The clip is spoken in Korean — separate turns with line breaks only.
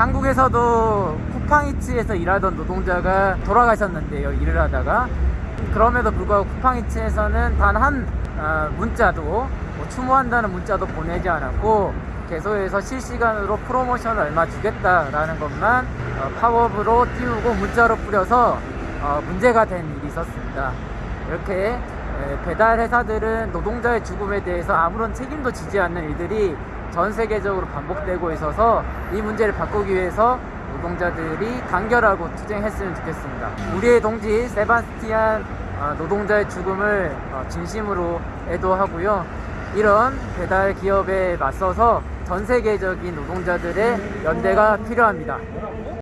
한국에서도 쿠팡이츠에서 일하던 노동자가 돌아가셨는데요 일을 하다가 그럼에도 불구하고 쿠팡이츠에서는 단한 문자도 뭐 추모한다는 문자도 보내지 않았고 계속해서 실시간으로 프로모션을 얼마 주겠다라는 것만 어, 팝업으로 띄우고 문자로 뿌려서 어, 문제가 된 일이 있었습니다. 이렇게 에, 배달 회사들은 노동자의 죽음에 대해서 아무런 책임도 지지 않는 일들이 전 세계적으로 반복되고 있어서 이 문제를 바꾸기 위해서 노동자들이 단결하고 투쟁했으면 좋겠습니다. 우리의 동지 세바스티안 어, 노동자의 죽음을 어, 진심으로 애도하고요. 이런 배달 기업에 맞서서 전 세계적인 노동자들의 연대가 필요합니다.